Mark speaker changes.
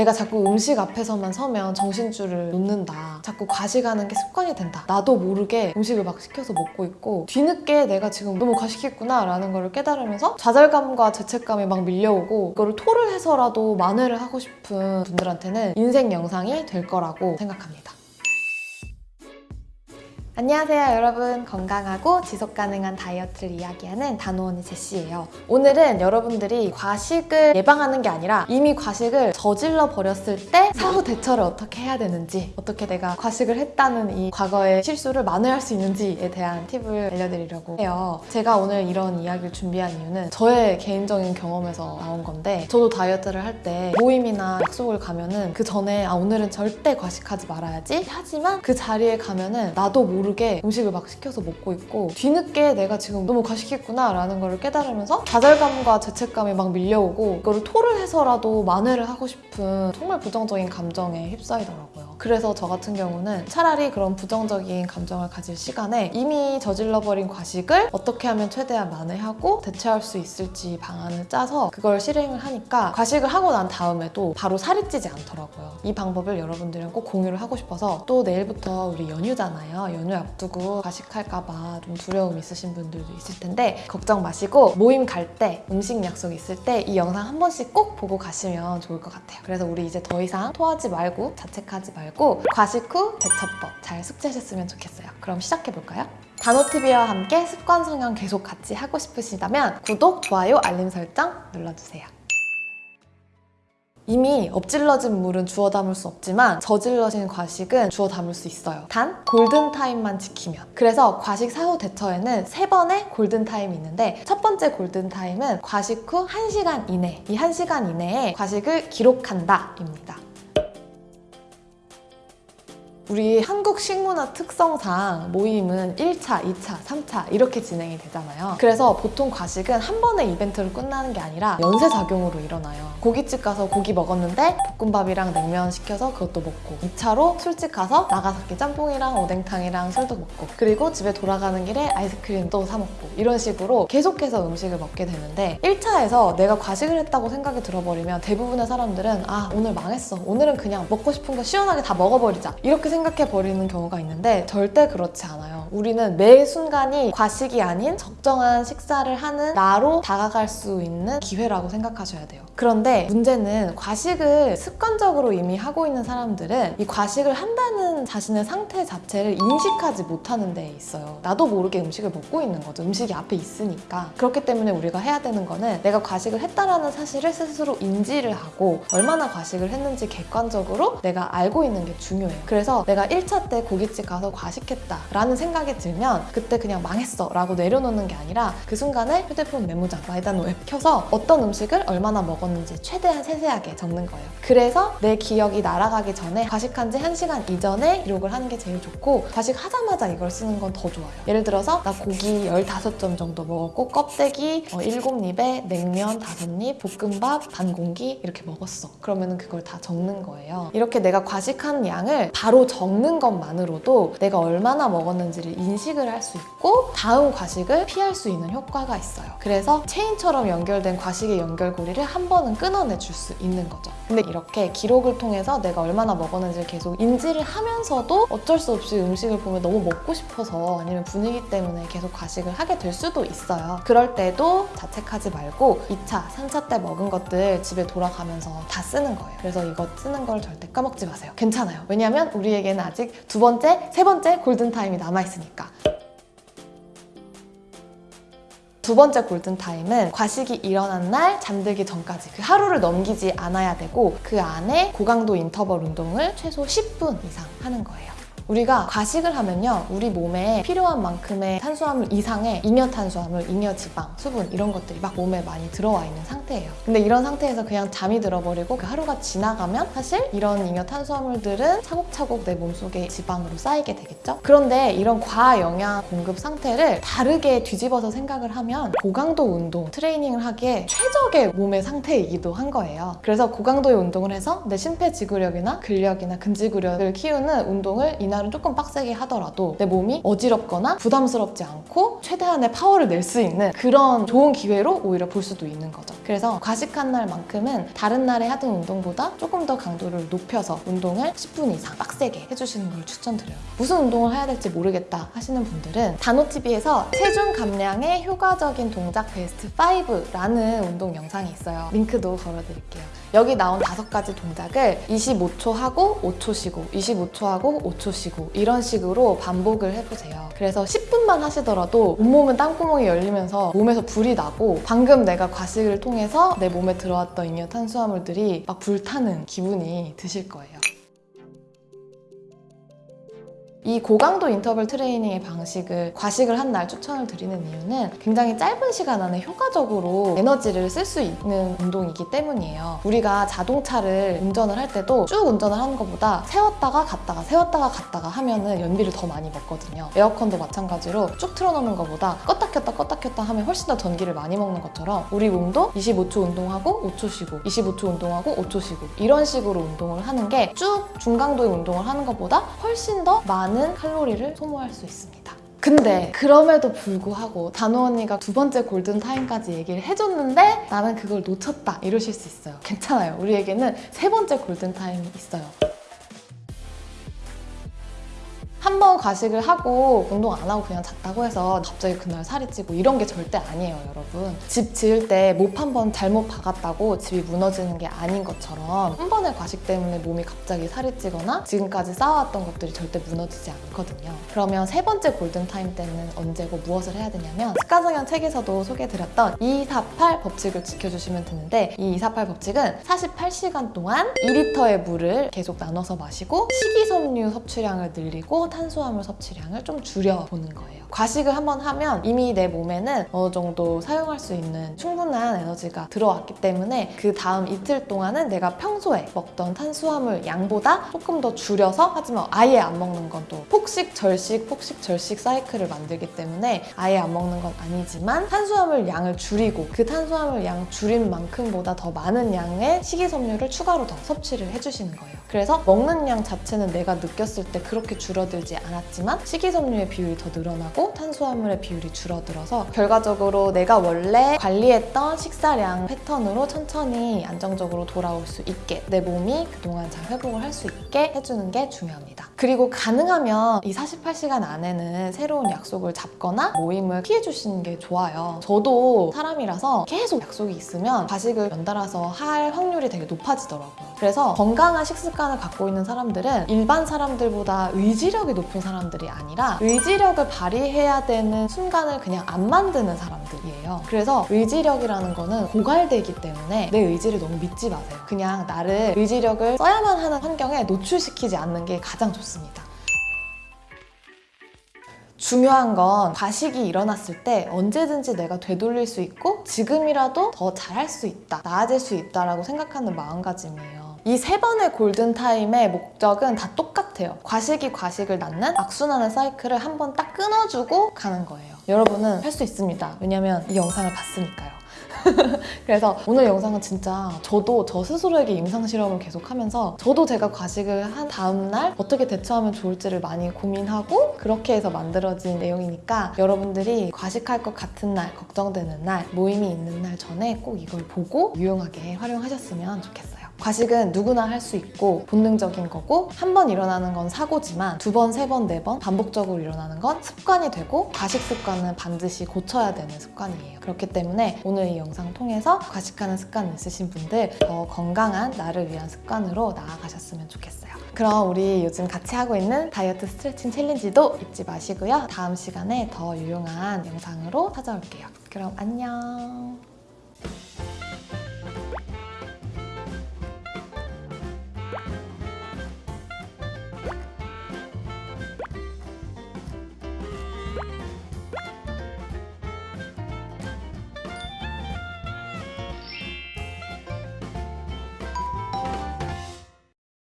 Speaker 1: 내가 자꾸 음식 앞에서만 서면 정신줄을 놓는다. 자꾸 과식하는 게 습관이 된다. 나도 모르게 음식을 막 시켜서 먹고 있고 뒤늦게 내가 지금 너무 과식했구나 라는 걸 깨달으면서 좌절감과 죄책감이 막 밀려오고 이거를 토를 해서라도 만회를 하고 싶은 분들한테는 인생 영상이 될 거라고 생각합니다. 안녕하세요 여러분. 건강하고 지속가능한 다이어트를 이야기하는 단호언니 제시예요. 오늘은 여러분들이 과식을 예방하는 게 아니라 이미 과식을 저질러 버렸을 때 사후 대처를 어떻게 해야 되는지 어떻게 내가 과식을 했다는 이 과거의 실수를 만회할 수 있는지에 대한 팁을 알려드리려고 해요. 제가 오늘 이런 이야기를 준비한 이유는 저의 개인적인 경험에서 나온 건데 저도 다이어트를 할 때 모임이나 약속을 가면은 그 전에 아 오늘은 절대 과식하지 말아야지. 하지만 그 자리에 가면은 나도 모르 게 음식을 막 시켜서 먹고 있고 뒤늦게 내가 지금 너무 과식했구나 라는 걸 깨달으면서 좌절감과 죄책감이 막 밀려오고 이거를 토를 해서라도 만회를 하고 싶은 정말 부정적인 감정에 휩싸이더라고요 그래서 저 같은 경우는 차라리 그런 부정적인 감정을 가질 시간에 이미 저질러버린 과식을 어떻게 하면 최대한 만회하고 대처할 수 있을지 방안을 짜서 그걸 실행을 하니까 과식을 하고 난 다음에도 바로 살이 찌지 않더라고요. 이 방법을 여러분들이랑 꼭 공유를 하고 싶어서 또 내일부터 우리 연휴잖아요. 연휴 앞두고 과식할까 봐 좀 두려움 있으신 분들도 있을 텐데 걱정 마시고 모임 갈 때 음식 약속 있을 때 이 영상 한 번씩 꼭 보고 가시면 좋을 것 같아요. 그래서 우리 이제 더 이상 토하지 말고 자책하지 말고 과식 후 대처법 잘 숙지하셨으면 좋겠어요 그럼 시작해볼까요? 단호TV와 함께 습관 성형 계속 같이 하고 싶으시다면 구독, 좋아요, 알림 설정 눌러주세요 이미 엎질러진 물은 주워 담을 수 없지만 저질러진 과식은 주워 담을 수 있어요. 단 골든타임만 지키면. 그래서 과식 사후 대처에는 세 번의 골든타임이 있는데 첫 번째 골든타임은 과식 후 1시간 이내 이 1시간 이내에 과식을 기록한다 입니다. 우리 한국 식문화 특성상 모임은 1차, 2차, 3차 이렇게 진행이 되잖아요. 그래서 보통 과식은 한 번의 이벤트로 끝나는 게 아니라 연쇄작용으로 일어나요. 고깃집 가서 고기 먹었는데 볶음밥이랑 냉면 시켜서 그것도 먹고 2차로 술집 가서 나가사키 짬뽕이랑 오뎅탕이랑 술도 먹고 그리고 집에 돌아가는 길에 아이스크림도 사 먹고 이런 식으로 계속해서 음식을 먹게 되는데 1차에서 내가 과식을 했다고 생각이 들어버리면 대부분의 사람들은 아 오늘 망했어 오늘은 그냥 먹고 싶은 거 시원하게 다 먹어버리자 이렇게 생각 해 버리는 경우가 있는데 절대 그렇지 않아요. 우리는 매 순간이 과식이 아닌 적정한 식사를 하는 나로 다가갈 수 있는 기회라고 생각하셔야 돼요. 그런데 문제는 과식을 습관적으로 이미 하고 있는 사람들은 이 과식을 한다는 자신의 상태 자체를 인식하지 못하는 데 있어요. 나도 모르게 음식을 먹고 있는 거죠. 음식이 앞에 있으니까. 그렇기 때문에 우리가 해야 되는 거는 내가 과식을 했다라는 사실을 스스로 인지를 하고 얼마나 과식을 했는지 객관적으로 내가 알고 있는 게 중요해요. 그래서 내가 1차 때 고깃집 가서 과식했다라는 생각 이 들면 그때 그냥 망했어 라고 내려놓는 게 아니라 그 순간에 휴대폰 메모장, 마이다노 앱 켜서 어떤 음식을 얼마나 먹었는지 최대한 세세하게 적는 거예요. 그래서 내 기억이 날아가기 전에 과식한 지 1시간 이전에 기록을 하는 게 제일 좋고 과식하자마자 이걸 쓰는 건 더 좋아요. 예를 들어서 나 고기 15점 정도 먹었고 껍데기 7입에 냉면 5입, 볶음밥 반 공기 이렇게 먹었어. 그러면 그걸 다 적는 거예요. 이렇게 내가 과식한 양을 바로 적는 것만으로도 내가 얼마나 먹었는지를 인식을 할 수 있고 다음 과식을 피할 수 있는 효과가 있어요. 그래서 체인처럼 연결된 과식의 연결고리를 한 번은 끊어내 줄 수 있는 거죠. 근데 이렇게 기록을 통해서 내가 얼마나 먹었는지를 계속 인지를 하면서도 어쩔 수 없이 음식을 보면 너무 먹고 싶어서 아니면 분위기 때문에 계속 과식을 하게 될 수도 있어요. 그럴 때도 자책하지 말고 2차, 3차 때 먹은 것들 집에 돌아가면서 다 쓰는 거예요. 그래서 이거 쓰는 걸 절대 까먹지 마세요. 괜찮아요. 왜냐면 우리에게는 아직 두 번째, 세 번째 골든타임이 남아있 으니까. 두 번째 골든타임은 과식이 일어난 날 잠들기 전까지 그 하루를 넘기지 않아야 되고 그 안에 고강도 인터벌 운동을 최소 10분 이상 하는 거예요. 우리가 과식을 하면요 우리 몸에 필요한 만큼의 탄수화물 이상의 잉여 탄수화물, 잉여 지방, 수분 이런 것들이 막 몸에 많이 들어와 있는 상태예요. 근데 이런 상태에서 그냥 잠이 들어버리고 그 하루가 지나가면 사실 이런 잉여 탄수화물들은 차곡차곡 내 몸속에 지방으로 쌓이게 되겠죠? 그런데 이런 과영양 공급 상태를 다르게 뒤집어서 생각을 하면 고강도 운동, 트레이닝을 하기에 최적의 몸의 상태이기도 한 거예요. 그래서 고강도의 운동을 해서 내 심폐지구력이나 근력이나 근지구력을 키우는 운동을 이날 그 날은 조금 빡세게 하더라도 내 몸이 어지럽거나 부담스럽지 않고 최대한의 파워를 낼 수 있는 그런 좋은 기회로 오히려 볼 수도 있는 거죠. 그래서 과식한 날만큼은 다른 날에 하던 운동보다 조금 더 강도를 높여서 운동을 10분 이상 빡세게 해주시는 걸 추천드려요. 무슨 운동을 해야 될지 모르겠다 하시는 분들은 단호TV에서 체중 감량에 효과적인 동작 베스트 5라는 운동 영상이 있어요. 링크도 걸어드릴게요. 여기 나온 다섯 가지 동작을 25초 하고 5초 쉬고 25초 하고 5초 쉬고 이런 식으로 반복을 해보세요. 그래서 10분만 하시더라도 온몸은 땅구멍이 열리면서 몸에서 불이 나고 방금 내가 과식을 통해서 내 몸에 들어왔던 잉여 탄수화물들이 막 불타는 기분이 드실 거예요. 이 고강도 인터벌 트레이닝의 방식을 과식을 한 날 추천을 드리는 이유는 굉장히 짧은 시간 안에 효과적으로 에너지를 쓸 수 있는 운동이기 때문이에요. 우리가 자동차를 운전을 할 때도 쭉 운전을 하는 것보다 세웠다가 갔다가 세웠다가 갔다가 하면은 연비를 더 많이 먹거든요. 에어컨도 마찬가지로 쭉 틀어놓는 것보다 껐다 켰다 껐다 켰다 하면 훨씬 더 전기를 많이 먹는 것처럼 우리 몸도 25초 운동하고 5초 쉬고 25초 운동하고 5초 쉬고 이런 식으로 운동을 하는 게 쭉 중강도의 운동을 하는 것보다 훨씬 더 많은 칼로리를 소모할 수 있습니다. 근데 그럼에도 불구하고 단호 언니가 두 번째 골든타임까지 얘기를 해줬는데 나는 그걸 놓쳤다 이러실 수 있어요. 괜찮아요. 우리에게는 세 번째 골든타임이 있어요. 한 번 과식을 하고 운동 안 하고 그냥 잤다고 해서 갑자기 그날 살이 찌고 이런 게 절대 아니에요, 여러분. 집 지을 때 못 한 번 잘못 박았다고 집이 무너지는 게 아닌 것처럼 한 번의 과식 때문에 몸이 갑자기 살이 찌거나 지금까지 쌓아왔던 것들이 절대 무너지지 않거든요. 그러면 세 번째 골든타임 때는 언제고 무엇을 해야 되냐면 습관성형 책에서도 소개해드렸던 248 법칙을 지켜주시면 되는데 이 248 법칙은 48시간 동안 2리터의 물을 계속 나눠서 마시고 식이섬유 섭취량을 늘리고 탄수화물 섭취량을 좀 줄여보는 거예요. 과식을 한번 하면 이미 내 몸에는 어느 정도 사용할 수 있는 충분한 에너지가 들어왔기 때문에 그 다음 이틀 동안은 내가 평소에 먹던 탄수화물 양보다 조금 더 줄여서 하지만 아예 안 먹는 건 또 폭식, 절식, 폭식, 절식 사이클을 만들기 때문에 아예 안 먹는 건 아니지만 탄수화물 양을 줄이고 그 탄수화물 양 줄인 만큼보다 더 많은 양의 식이섬유를 추가로 더 섭취를 해주시는 거예요. 그래서 먹는 양 자체는 내가 느꼈을 때 그렇게 줄어들지 않았지만 식이섬유의 비율이 더 늘어나고 탄수화물의 비율이 줄어들어서 결과적으로 내가 원래 관리했던 식사량 패턴으로 천천히 안정적으로 돌아올 수 있게 내 몸이 그동안 잘 회복을 할 수 있게 해주는 게 중요합니다. 그리고 가능하면 이 48시간 안에는 새로운 약속을 잡거나 모임을 피해 주시는 게 좋아요. 저도 사람이라서 계속 약속이 있으면 과식을 연달아서 할 확률이 되게 높아지더라고요. 그래서 건강한 식습관을 갖고 있는 사람들은 일반 사람들보다 의지력이 높은 사람들이 아니라 의지력을 발휘 해야 되는 순간을 그냥 안 만드는 사람들이에요. 그래서 의지력이라는 거는 고갈되기 때문에 내 의지를 너무 믿지 마세요. 그냥 나를 의지력을 써야만 하는 환경에 노출시키지 않는 게 가장 좋습니다. 중요한 건 과식이 일어났을 때 언제든지 내가 되돌릴 수 있고 지금이라도 더 잘할 수 있다, 나아질 수 있다라고 생각하는 마음가짐이에요. 이 세 번의 골든타임의 목적은 다 똑같아요. 과식이 과식을 낳는 악순환의 사이클을 한 번 딱 끊어주고 가는 거예요. 여러분은 할 수 있습니다. 왜냐면 이 영상을 봤으니까요. 그래서 오늘 영상은 진짜 저도 저 스스로에게 임상 실험을 계속하면서 저도 제가 과식을 한 다음날 어떻게 대처하면 좋을지를 많이 고민하고 그렇게 해서 만들어진 내용이니까 여러분들이 과식할 것 같은 날, 걱정되는 날, 모임이 있는 날 전에 꼭 이걸 보고 유용하게 활용하셨으면 좋겠어요. 과식은 누구나 할 수 있고 본능적인 거고 한 번 일어나는 건 사고지만 두 번, 세 번, 네 번 반복적으로 일어나는 건 습관이 되고 과식 습관은 반드시 고쳐야 되는 습관이에요. 그렇기 때문에 오늘 이 영상 통해서 과식하는 습관 있으신 분들 더 건강한 나를 위한 습관으로 나아가셨으면 좋겠어요. 그럼 우리 요즘 같이 하고 있는 다이어트 스트레칭 챌린지도 잊지 마시고요. 다음 시간에 더 유용한 영상으로 찾아올게요. 그럼 안녕.